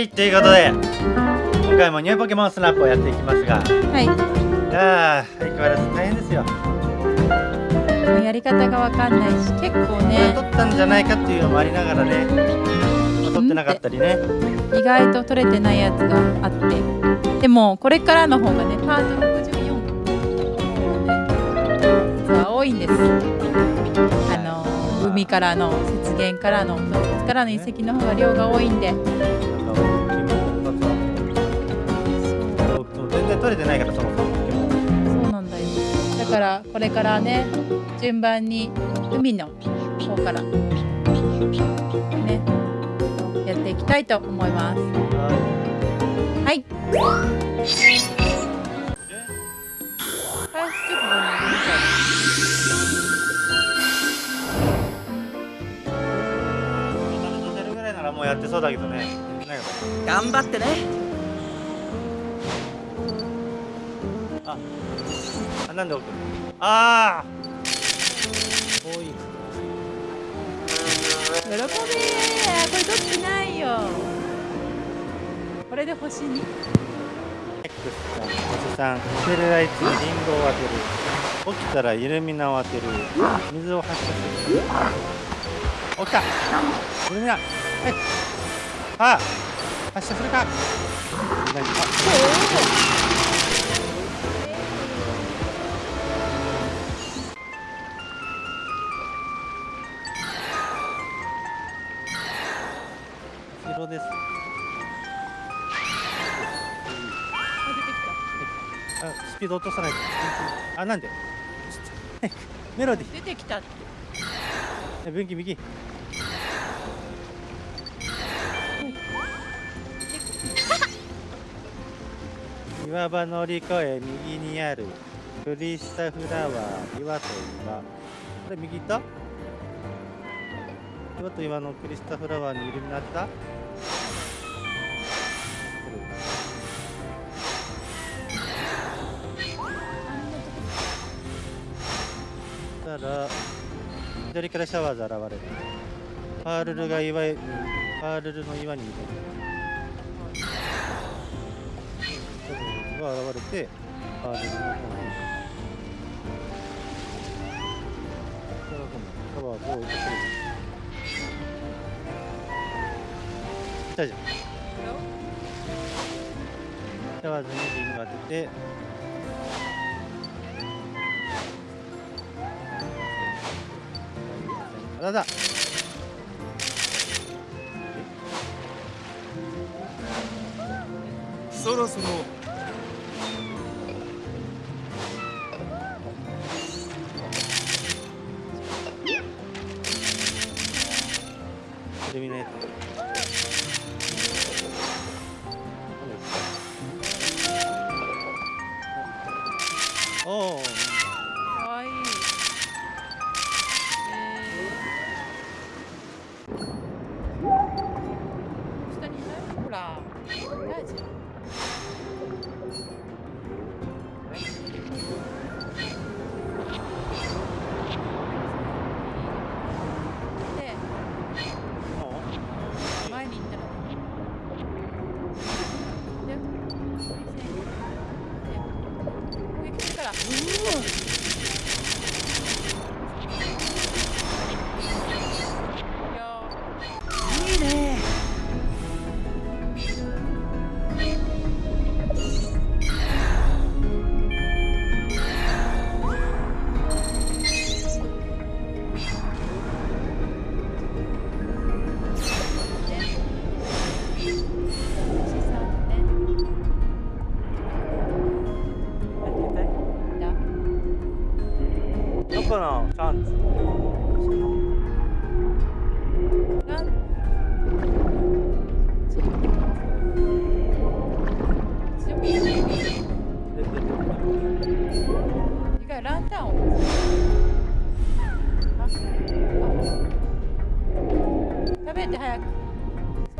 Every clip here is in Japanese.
はいということで今回もニューポケモンスナップをやっていきますがはい。いやー相変わらず大変ですよ。やり方がわかんないし結構ね。取ったんじゃないかっていうのもありながらね、まあ取ってなかったりね。意外と取れてないやつがあって。でもこれからの方がねパート64ね実は多いんです。あの海からの雪原からの洞窟からの遺跡の方が量が多いんで取れてないからそもそもそうなんだよ。だからこれからね順番に海の方からねやっていきたいと思います。ははい開始直後にい。もうやってそうだけどね。頑張ってねああなんで奥ああこうい。う喜べーこれ取ってないよ。これで星に。X さん星さん捨てるあいつにリンゴを当てる。起きたらイルミナを当てる。水を発射する。起きた。イルミナはい。あ発射するか。何あピード落とさないと。あなんで？メロディ出てきた出て。分岐右。岩場乗り越え右にあるクリスタフラワー岩と岩。これ右行った？岩と岩のクリスタフラワーにイルミナ当てた？したら左からシャワーズ現れる。パールルが岩パールルの岩にいる。シャワーズが現れてパールルの方に。シャワーズを置いてくる。来たじゃん。シャワーズにリング当ててあだそろそろ。にいない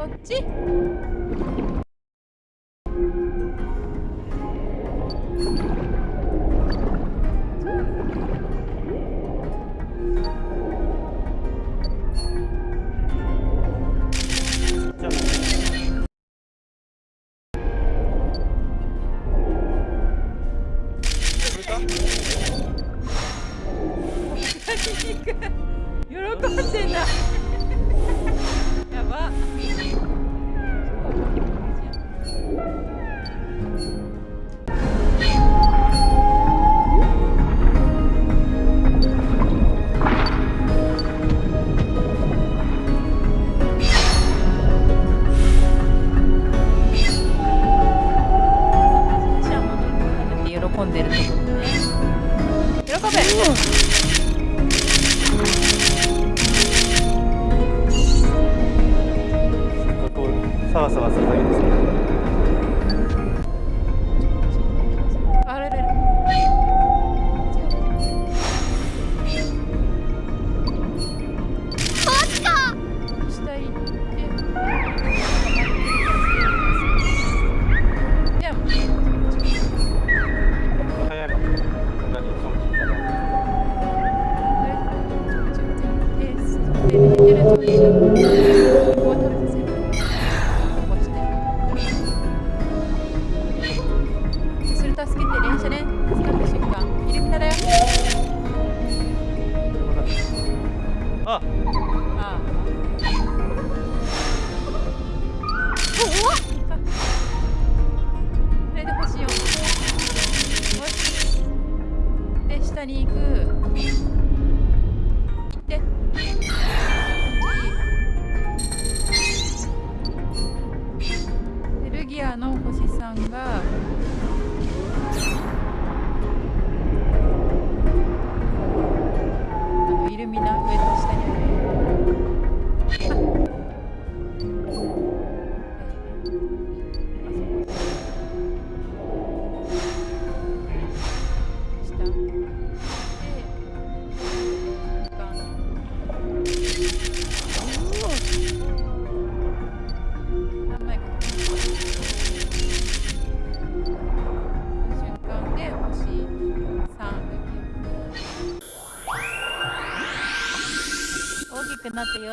そっち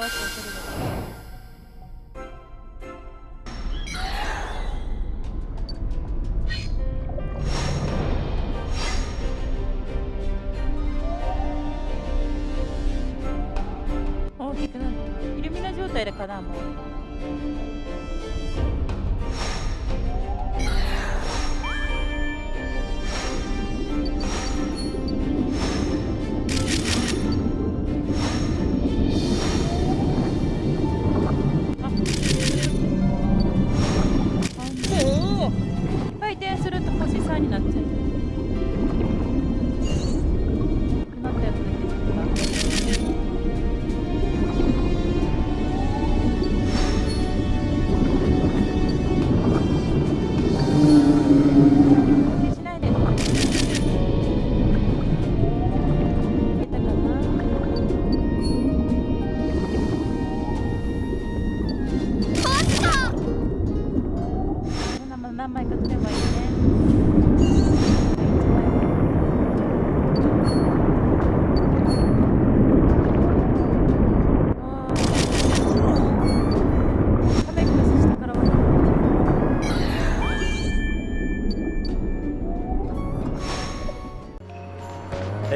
き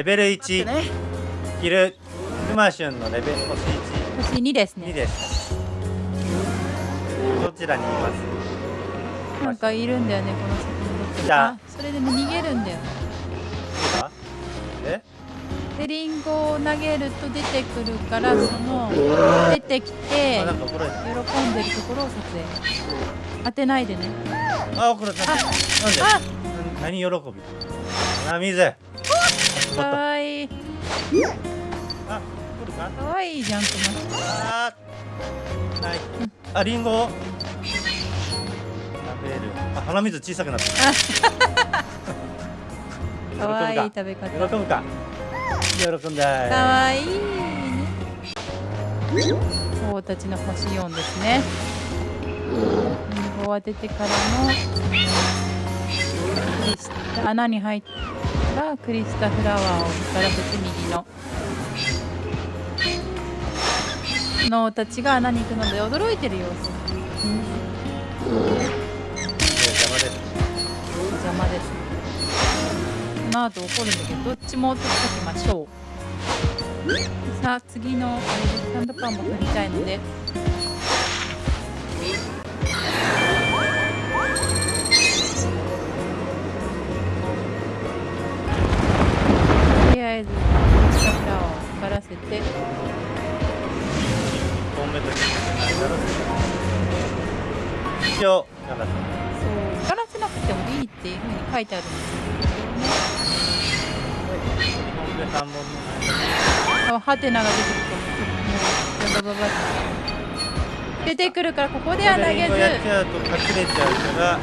レベル待って1ね。キルクマシュンのレベル星1星2です2ね。です。どちらにいます？なんかいるんだよね、この先にどっか。にじゃあ。あ、それでね、逃げるんだよ。今え？で、リンゴを投げると出てくるから、その、出てきて喜んでるところを撮影。当てないでね。あこれ何喜び？鼻水かわいい。あ来るかかわいいじゃん、クマあーないあリンゴ。を食べる。あ鼻水小さくなった。か？わいい食べ方。喜ぶか？喜んだいかわいい。たちの星4ですね。リンゴを当ててからの。穴に入ったらクリスタフラワーを見たら別右の。のたちが穴に行くので驚いてる様子。邪魔です邪魔です。この後怒るんだけど、どっちも取っておきましょう。さあ次のあれでサンドパンも取りたいのであえず桜を光らせて。1本目と一応だからそう。光らせなくてもいいっていうふうに書いてあるんです2本目3本目ハテナが出てくると。もうババババって出てくるからここでは投げリンゴやっちずゃうと隠れちゃうから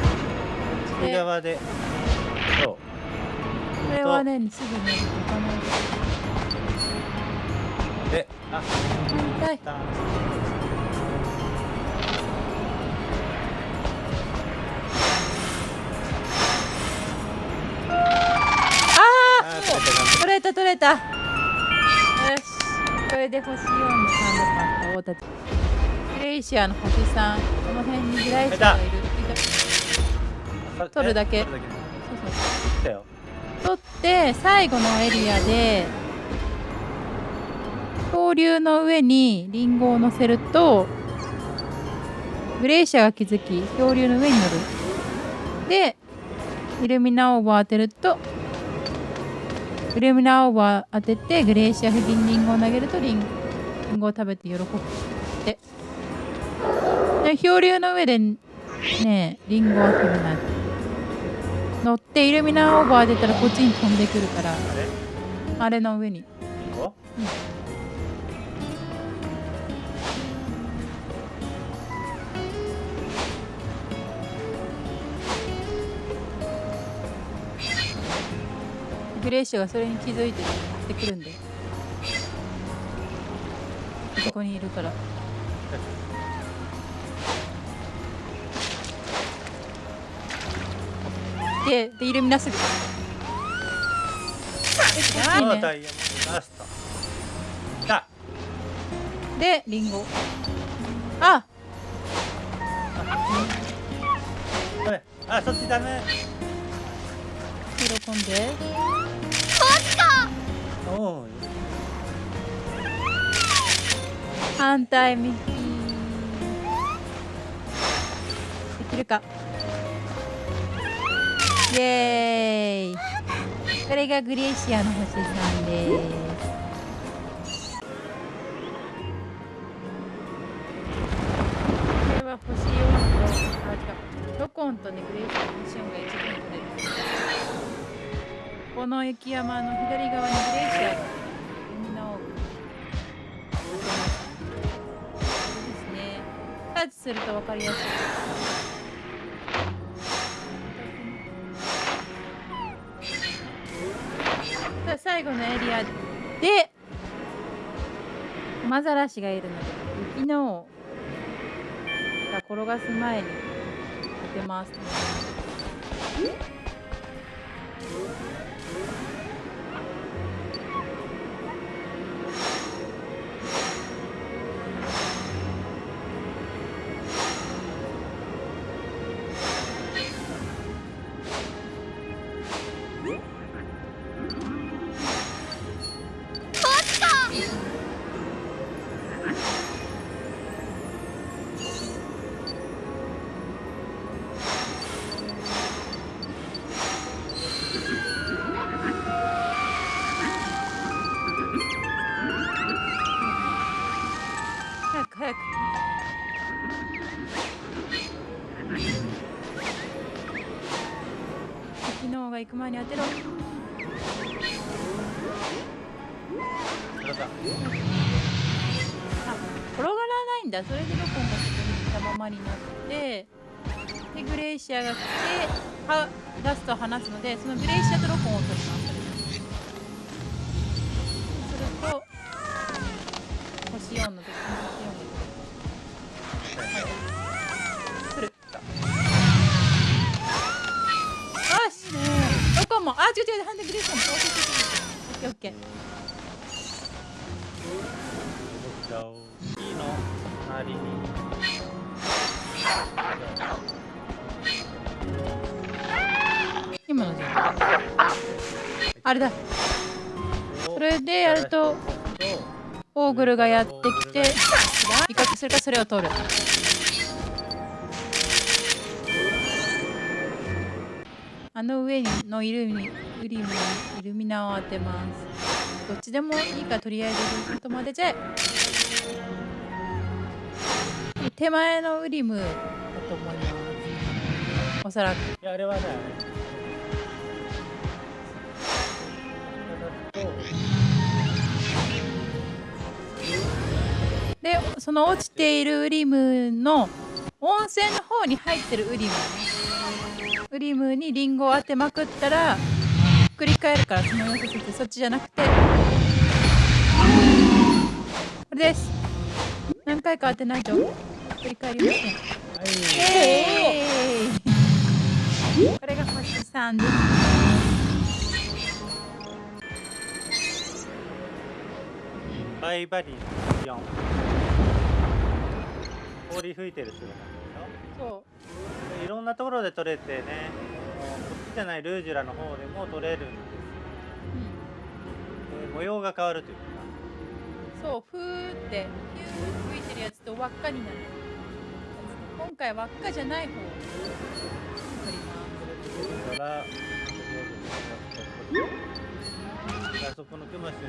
内側で。そうこれはねすぐね他のであ痛いたあああー取れた取れた。よしこれで星4のサンドパンと大たちグレイシアの星3この辺にグレイシアがいる。取るだけ。そうそう。来たよ取って最後のエリアで恐竜の上にリンゴを乗せるとグレイシアが気づき恐竜の上に乗る。でイルミナオーバー当てるとイルミナオーバー当ててグレイシア付近にリンゴを投げるとリンゴを食べて喜ぶ。でで恐竜の上でねリンゴを当てるなんて乗ってイルミナーオーバー出たらこっちに飛んでくるから。あれ？の上に。リンゴグレイシュがそれに気づいてってくるんで。そこにいるからででイルミナスト来たでリンゴ。あ。あそっちダメ。喜んで。おお反対右できるかイエーイこれがグレーシアの星さんですこれは星4とあ違うロコンとねグレーシアの星4が一番取れるこの雪山の左側にグレーシアがみんなをですね。タッチすると分かりやすい。最後のエリアでマザラシがいるので雪のが転がす前に当てます。前に当てろ。あ、転がらないんだ。それでロコンがそこにいたままになって、で、グレイシアが来て、はラストを離すので、そのグレイシアとロコンを取ります。そうすると、星4の時にロコン、あ、違う違う、ハンデグレイシアも。オッケーオッケーオッケー。オッケー。動きちゃおういいの？周り。に今のじゃあれだ。それでやるとオーグルがやってきて威嚇するかそれを取る。あの上のイルミウリムにイルミナを当てます。どっちでもいいからとりあえずルートまでじゃ手前のウリムだと思います。おそらく。いやあれはねでその落ちているウリムの温泉の方に入ってるウリム。ウリムにリンゴを当てまくったら繰り返るからその様子ってそっちじゃなくて。これです。何回か当てないと繰り返りませんえー、これが星3です。バイバリー4氷吹いてる姿でしょ？そうろんなところで取れてねこっちじゃないルージュラの方でも取れるんですで模様が変わるというかそう、ふーって、ヒュー吹いてるやつと輪っかになる。今回輪っかじゃない方を取りまだからあそこのクマシュ。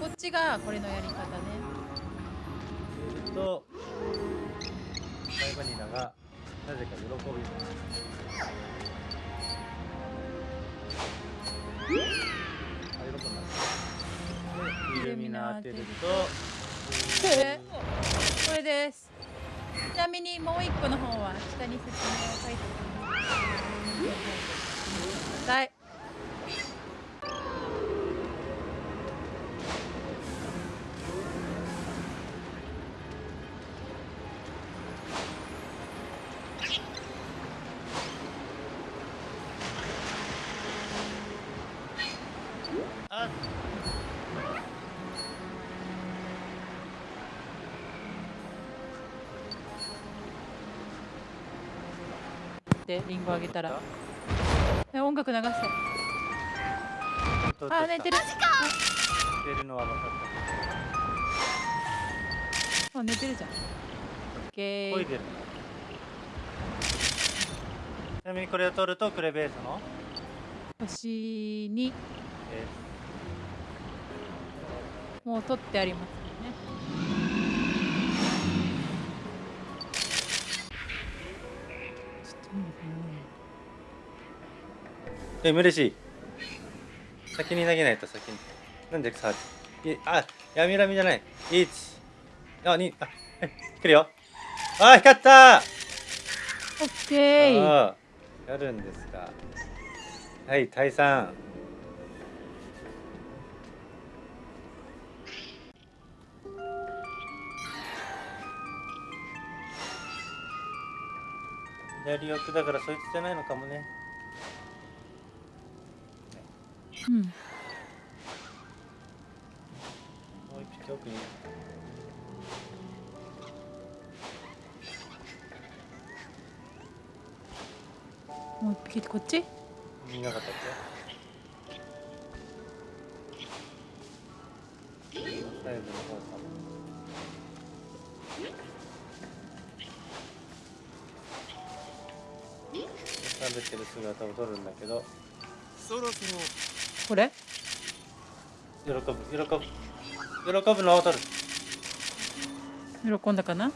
こっちがこれのやり方ね。とバイバニラがなぜか喜びますあ喜んだでイルミナ当てるとこれ、これです。ちなみにもう一個の方は下に説明を書いておきます。はい。で、リンゴあげたら。え音楽流して。あ、寝てる。寝てるのは分かっあ、寝てるじゃん。オッケー。ちなみにこれを取るとクレベースの、星にえもう取ってありますえ嬉しい。先に投げないと先に。なんでさいあやみらみじゃない。1あ2あえ来るよ。あ光ったなオッケー。やるんですか。はい退散左奥だからそいつじゃないのかもねうん。もう一匹奥に。もう一匹こっち？見なかったっけ？サイドの方かも食べてる姿を撮るんだけどそろそろこれ？喜ぶ喜ぶ喜ぶのる喜んだかな？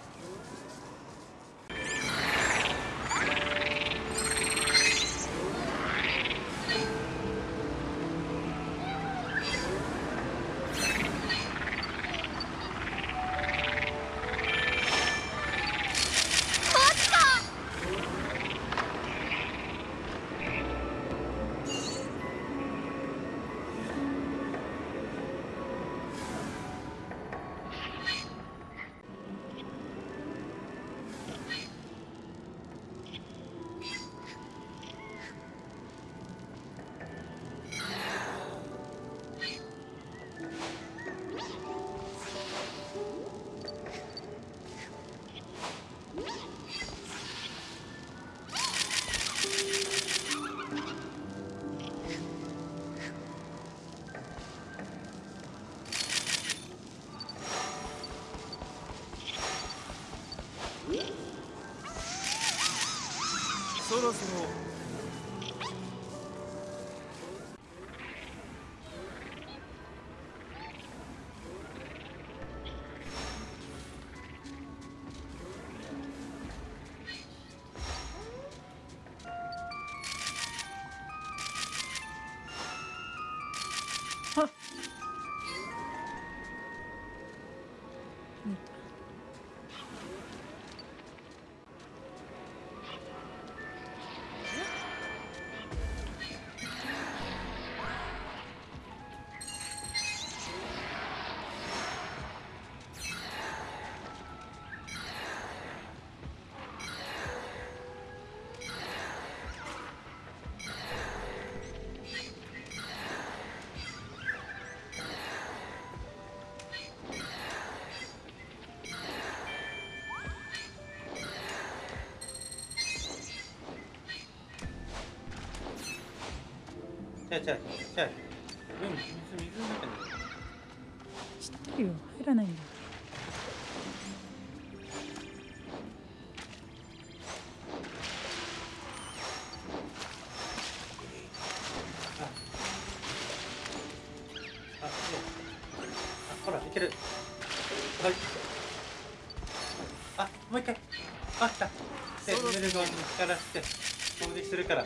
Huh. ちゃうちゃうちゃううん水水の中に知ってるよ入らないんだよあ、ほら、いける。はい。あ、もう一回。あ、来た。で、そろそろヌルゴンに力して、攻撃するから。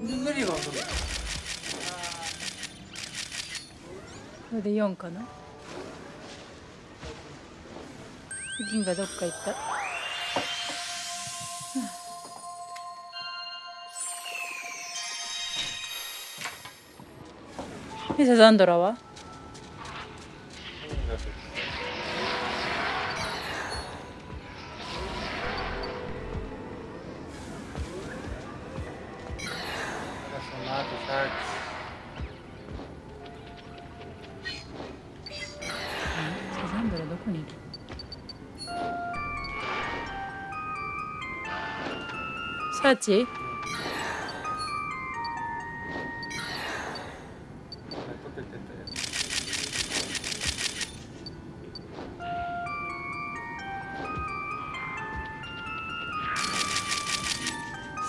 無理は無理、これで4かな？銀がどっか行った。でサザンドラは？サーチ取ってってって。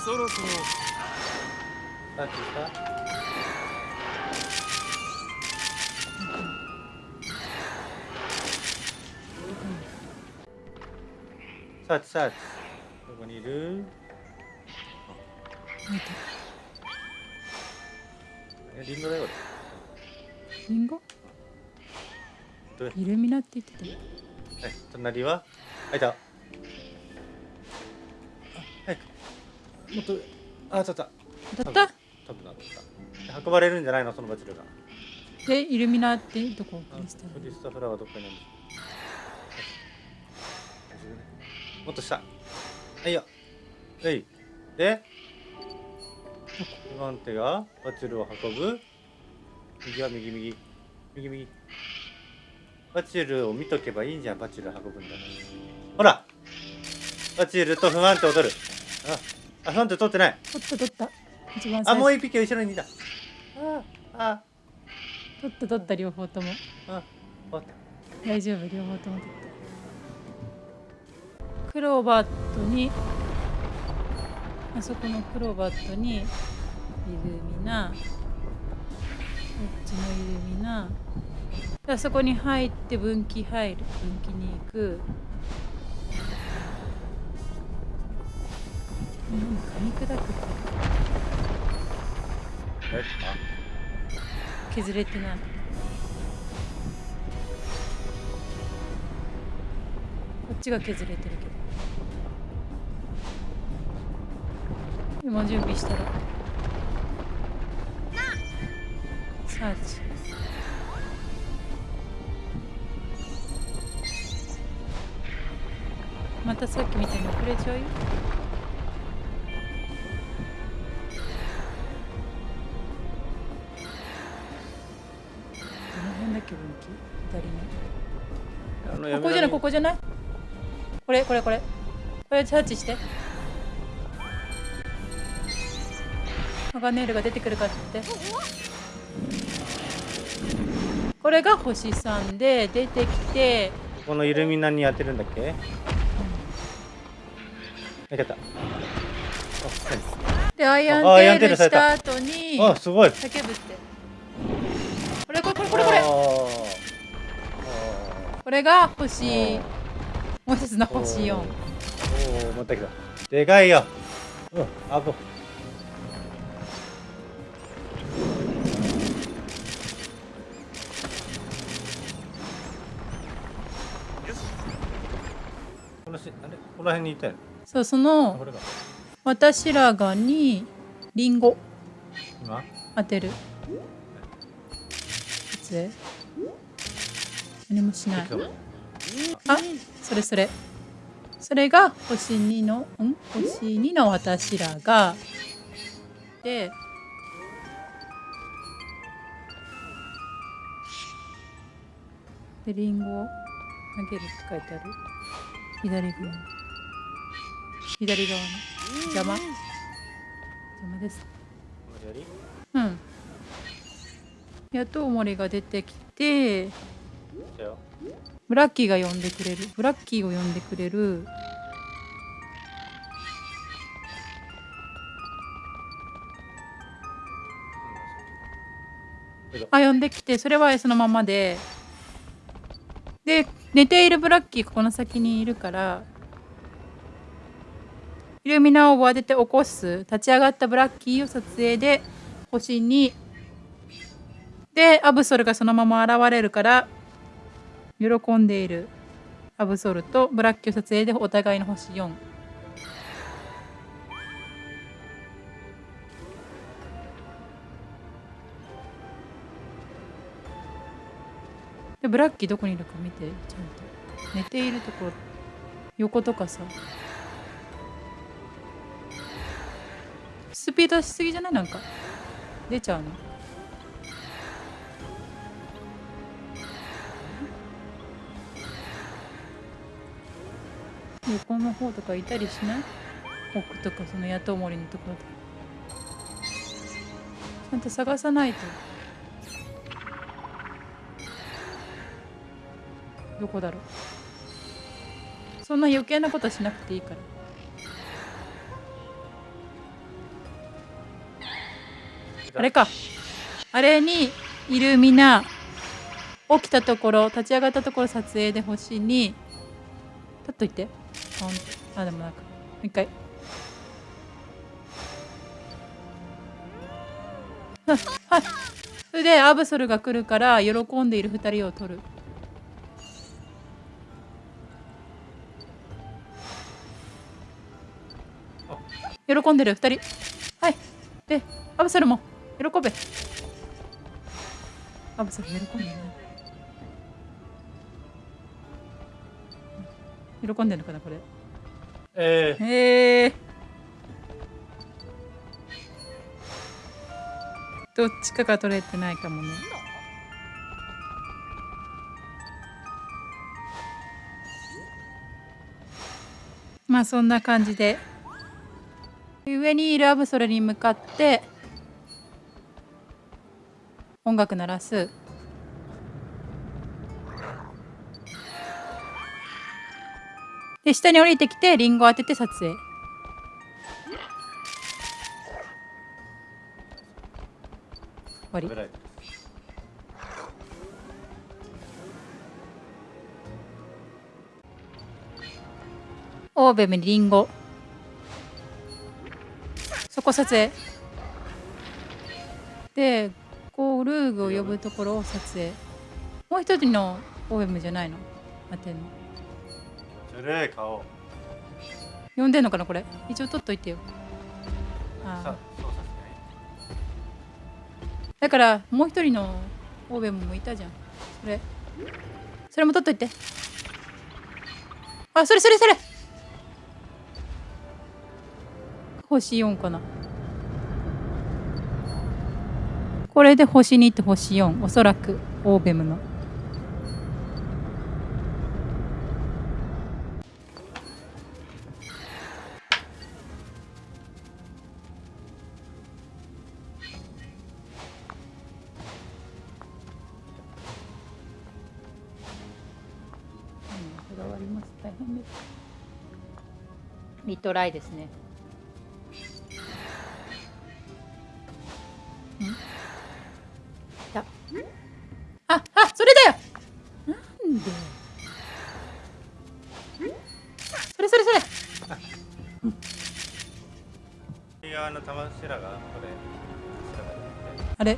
そろそろさっきしたサーチサーチどこにいる？えリンゴだよリンゴ？イルミナって言ってたよ。はい隣は？あいた。あ早く。もっとあ取っただった？多分なった。運ばれるんじゃないの？そのバチルが。でイルミナってどこ？あクリスタリスタフラワーどにある。もっと下。はいよ。はい。で？不安手がバチルを運ぶ。右は右右。右右。バチルを見とけばいいじゃんバチル運ぶんだ。ほらバチルと不安手を取る。ああ不安手取ってない。取った取った。一番あもう一匹後ろにいた。ああ。取った取った両方とも。あ終わった。大丈夫両方とも取った。クローバットにあそこのクロバットにイルミナこっちのイルミナ。あそこに入って分岐入る分岐に行く。うん噛み砕くって削れてない。こっちが削れてるけど。今準備したら。サーチ。またさっきみたいに遅れちゃうよ。どの辺だっけ左の。あのここじゃないここじゃない？これこれこれ。これサーチしてハガネールが出てくるかって。これが星3で出てきて。このイルミナに当てるんだっけ？いけた。あでアイアンテールした。た後にあすごい。叫ぶって。これこれこれこれ。これあこれが星。あもう一つのー星4おー。持ってきた。でかいよ。うんあぶあれこの辺にいそうそあの私らがにリンゴ。今？当てる。いつ？何もしない。あそれそれ。それが星2のん？星2の私らが。ででリンゴを投げるって書いてある。左側左側の。邪魔。邪魔です。うん。やっとおもりが出てきてブラッキーが呼んでくれる。ブラッキーを呼んでくれる。あ呼んできてそれはそのままで。で寝ているブラッキーここの先にいるからイルミナを当てて起こす立ち上がったブラッキーを撮影で星にでアブソルがそのまま現れるから喜んでいる。アブソルとブラッキーを撮影でお互いの星4でブラッキーどこにいるか見てちゃんと。寝ているところ。横とかさ。スピード出しすぎじゃない？なんか。出ちゃうの？横の方とかいたりしない？奥とかその野党森のところで。ちゃんと探さないと。どこだろう？そんな余計なことしなくていいから。あれか。あれにイルミナ起きたところ立ち上がったところ撮影で星に立っといて。ああでもなんかもう一回。はいはいそれでアブソルが来るから喜んでいる二人を取る。喜んでる二人。はい。でアブソルも。喜べ。アブソル喜んで喜んでるのかなこれ。えー、へえどっちかが取れてないかもね。まあそんな感じで。上にいるアブソルに向かって音楽鳴らす。で下に降りてきてリンゴ当てて撮影。終わり。オーベムにリンゴ。そこ撮影。でこうルーグを呼ぶところを撮影。もう一人のオーベムじゃないの？待ってんの。ずるい顔呼んでんのかなこれ？一応撮っといてよ。あだからもう一人のオーベムもいたじゃん。それ。それも撮っといて。あそれそれそれ。星4かなこれで星2と星4おそらくオーベムの。うんこだわります。大変です。リトライですね。た。あ、あ、それだよ。なんで？それそれそれ。あれ？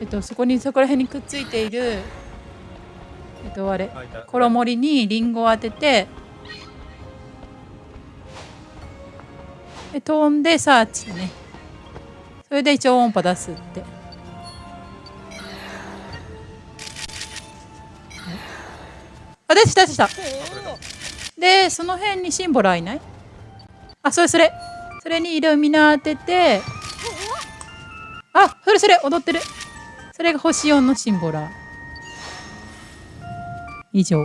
え？っと、そこにそこら辺にくっついているえっと、あれ？衣にリンゴを当ててで飛んでサーチね。それで超音波出すってしたしたでその辺にシンボルはいない？あそれそれ。それにイルミナ当てて。あそれそれ。踊ってる。それが星4のシンボラ。以上。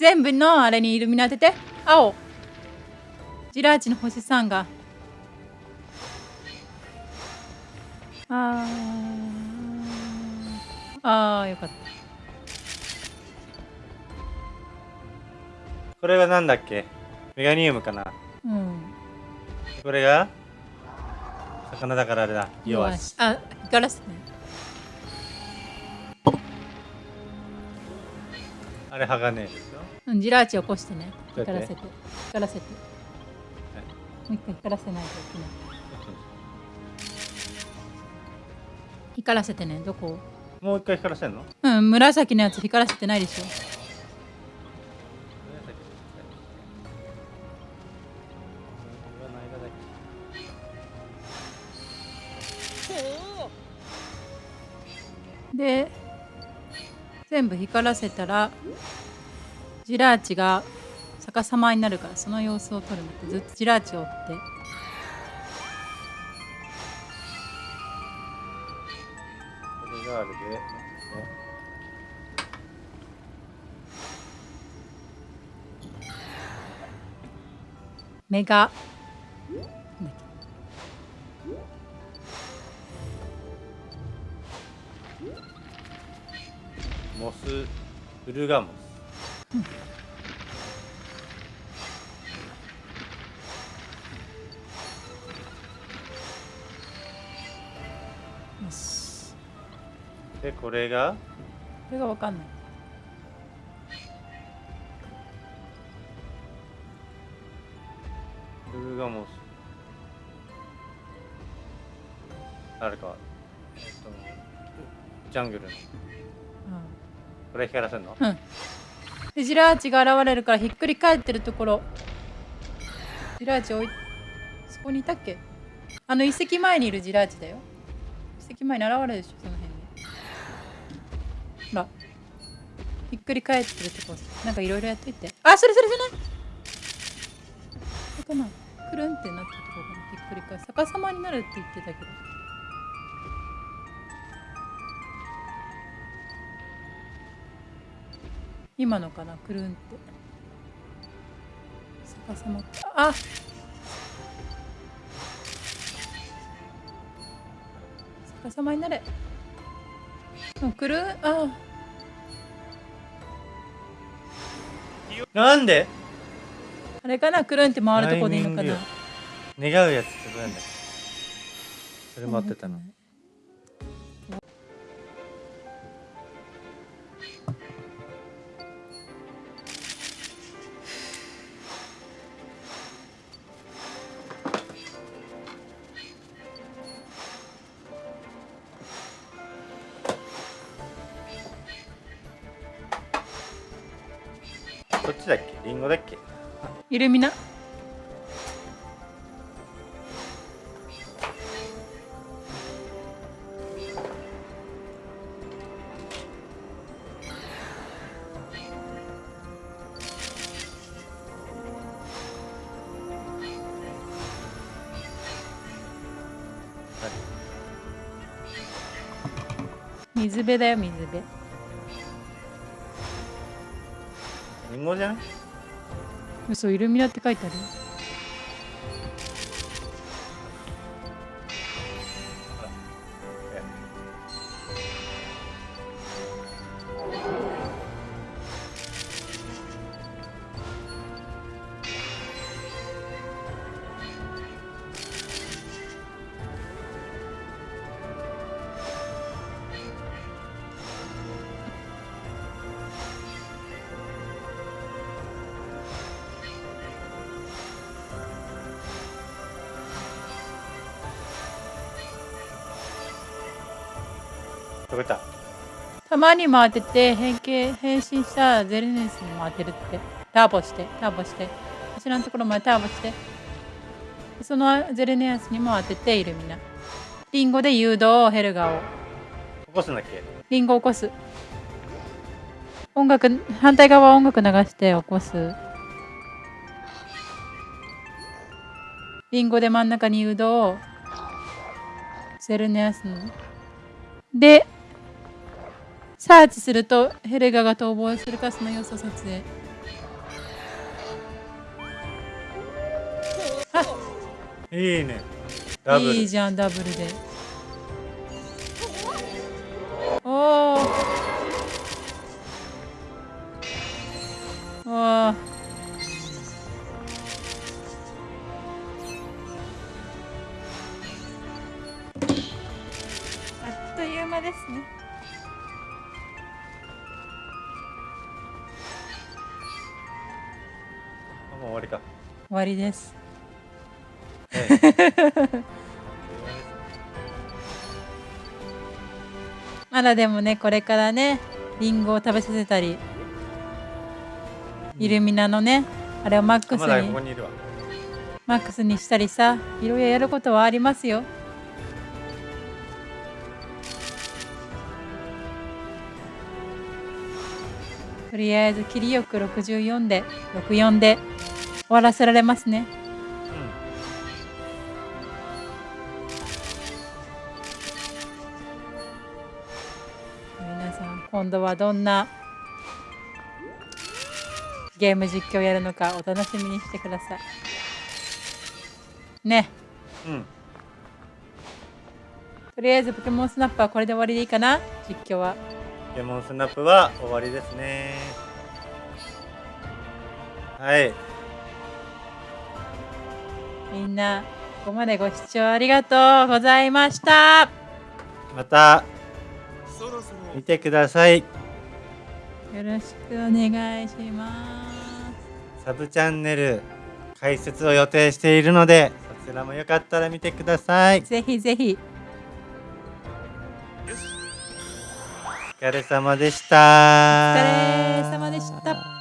全部のあれにイルミナ当てて。青。ジラーチの星さんが。あー。あーよかった。これがなんだっけ？メガニウムかな？うん。これが？魚だからあれだ。弱しあガラスね。あれ鋼うんジラーチ起こしてね。光らせて。光らせて。もう一回光らせないといけない。光らせてね。どこ？もう一回光らせんの？うん紫のやつ光らせてないでしょ。で全部光らせたらジラーチが逆さまになるからその様子を撮るんだってずっとジラーチを追って。これがあるで目が。モス。ウルガモス。これが？これがわかんない。ウルガモスあれかえっとジャングルの。これ光らせんの？うん。でジラーチが現れるからひっくり返ってるところ。ジラーチおいそこにいたっけ？あの遺跡前にいるジラーチだよ。遺跡前に現れるでしょそのっくり返ってるとこなんかいろいろやっといて。あそれそれそれ。これかな。くるんってなったところかなひっくり返す。逆さまになるって言ってたけど。今のかな？くるんって。逆さまあ！逆さまになれ。うんくるん？あなんで？あれかな？くるんって回るとこでいいのかな？願うやつってどうやんだそれ待ってたの。ど水辺だよ水辺。リンゴじゃない嘘イルミナって書いてあるたまに回ってて変形変身したゼルネスに回ってるって。ターボしてターボして。後ろのところまでターボして。そのゼルネスにも当ててイルミナリンゴで誘導ヘルガを。起こすんだっけ？リンゴ起こす。音楽反対側音楽流して起こす。リンゴで真ん中に誘導ゼルネアスの。でサーチするとヘレガが逃亡するかその様子を撮影。いいね。いいじゃんダブルでわりです。はいまだでもねこれからねリンゴを食べさせたりイルミナのねあれをマックスにこにマックスにしたりさいろいろやることはありますよ。とりあえず切りよく64で64で終わらせられますね。皆さん今度はどんなゲーム実況をやるのかお楽しみにしてください。ね。うんとりあえずポケモンスナップはこれで終わりでいいかな？実況は。ポケモンスナップは終わりですね。はい。みんなここまでご視聴ありがとうございました。また見てください。よろしくお願いしまサブチャンネル解説を予定しているのでそちらもよかったら見てください。すぜひぜひ。お疲れ様でした。お疲れ様でした